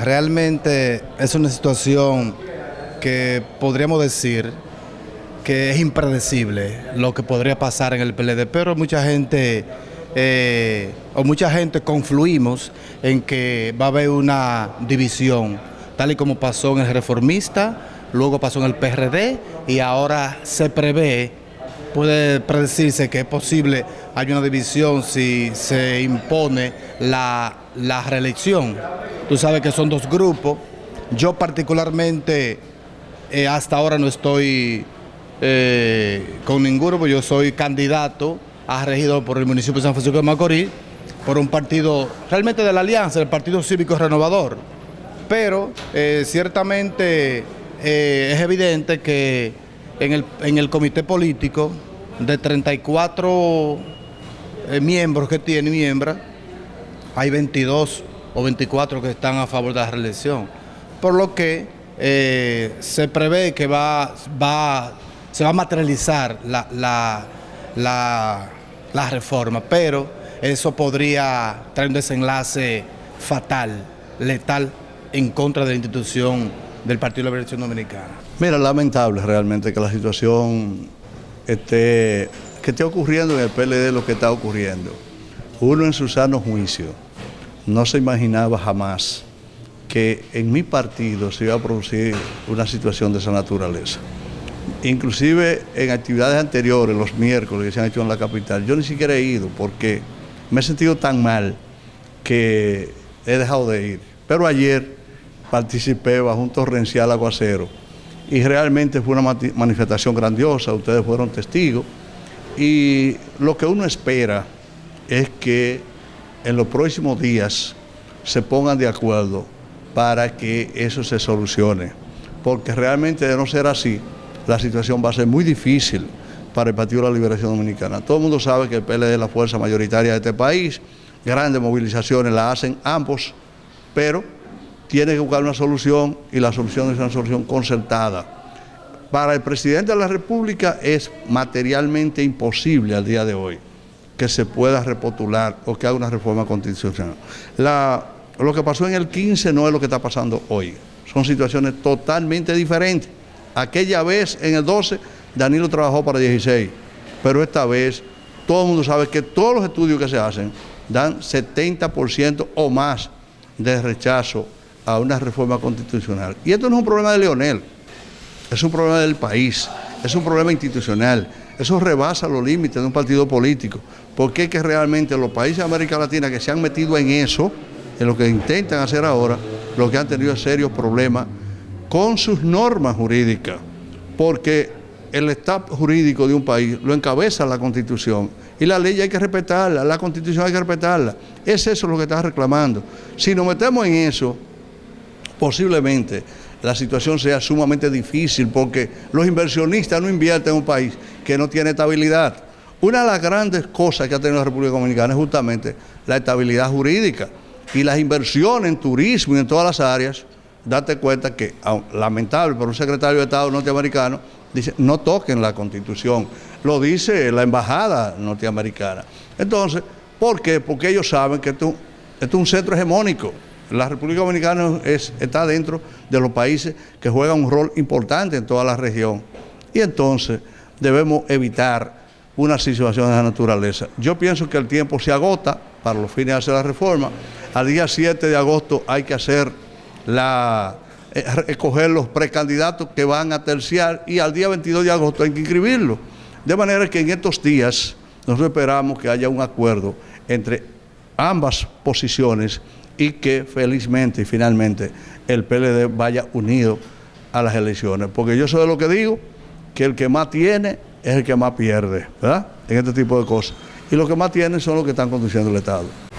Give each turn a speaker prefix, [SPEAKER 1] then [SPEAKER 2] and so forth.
[SPEAKER 1] Realmente es una situación que podríamos decir que es impredecible lo que podría pasar en el PLD, pero mucha gente eh, o mucha gente confluimos en que va a haber una división, tal y como pasó en el reformista, luego pasó en el PRD y ahora se prevé, puede predecirse que es posible hay una división si se impone la, la reelección. Tú sabes que son dos grupos. Yo particularmente eh, hasta ahora no estoy eh, con ninguno, porque yo soy candidato a regidor por el municipio de San Francisco de Macorís, por un partido realmente de la Alianza, el Partido Cívico Renovador. Pero eh, ciertamente es evidente que en el, en el comité político de 34 miembros que tiene miembros, hay 22 o 24 que están a favor de la reelección. Por lo que eh, se prevé que va, va, se va a materializar la, la, la, reforma, pero eso podría traer un desenlace fatal, letal, en contra de la institución del Partido de la Liberación Dominicana.
[SPEAKER 2] Mira, lamentable realmente que la situación esté, que esté ocurriendo en el PLD lo que está ocurriendo. Uno en su sano juicio no se imaginaba jamás que en mi partido se iba a producir una situación de esa naturaleza. Inclusive en actividades anteriores, los miércoles que se han hecho en la capital, yo ni siquiera he ido porque me he sentido tan mal que he dejado de ir. Pero ayer participé bajo un torrencial aguacero y realmente fue una manifestación grandiosa, ustedes fueron testigos y lo que uno espera es que en los próximos días se pongan de acuerdo para que eso se solucione. Porque realmente de no ser así, la situación va a ser muy difícil para el Partido de la Liberación Dominicana. Todo el mundo sabe que el PLD es la fuerza mayoritaria de este país, grandes movilizaciones las hacen ambos, pero tiene que buscar una solución y la solución es una solución concertada. Para el presidente de la República es materialmente imposible al día de hoy que se pueda repotular o que haga una reforma constitucional. lo que pasó en el 15 no es lo que está pasando hoy. Son situaciones totalmente diferentes. Aquella vez, en el 12, Danilo trabajó para 16, pero esta vez todo el mundo sabe que todos los estudios que se hacen dan 70% o más de rechazo a una reforma constitucional. Y esto no es un problema de Leonel, es un problema del país, es un problema institucional. Eso rebasa los límites de un partido político, porque es que realmente los países de América Latina que se han metido en eso, en lo que intentan hacer ahora, lo que han tenido serios problemas con sus normas jurídicas, porque el estado jurídico de un país lo encabeza la Constitución y la ley hay que respetarla, la Constitución hay que respetarla. Es eso lo que está reclamando. Si nos metemos en eso, posiblemente la situación sea sumamente difícil porque los inversionistas no invierten en un país que no tiene estabilidad. Una de las grandes cosas que ha tenido la República Dominicana es justamente la estabilidad jurídica y las inversiones en turismo y en todas las áreas. Date cuenta que, lamentable por un secretario de Estado norteamericano, dice no toquen la Constitución. Lo dice la embajada norteamericana. Entonces, ¿por qué? Porque ellos saben que esto es un centro hegemónico. La República Dominicana está dentro de los países que juegan un rol importante en toda la región. Y entonces debemos evitar una situación de esa naturaleza. Yo pienso que el tiempo se agota para los fines de hacer la reforma. Al día 7 de agosto hay que hacer la eh, escoger los precandidatos que van a terciar y al día 22 de agosto hay que inscribirlos. De manera que en estos días nosotros esperamos que haya un acuerdo entre ambas posiciones y que felizmente y finalmente el PLD vaya unido a las elecciones. Porque yo soy de lo que digo, que el que más tiene es el que más pierde, ¿verdad? En este tipo de cosas. Y los que más tienen son los que están conduciendo el Estado.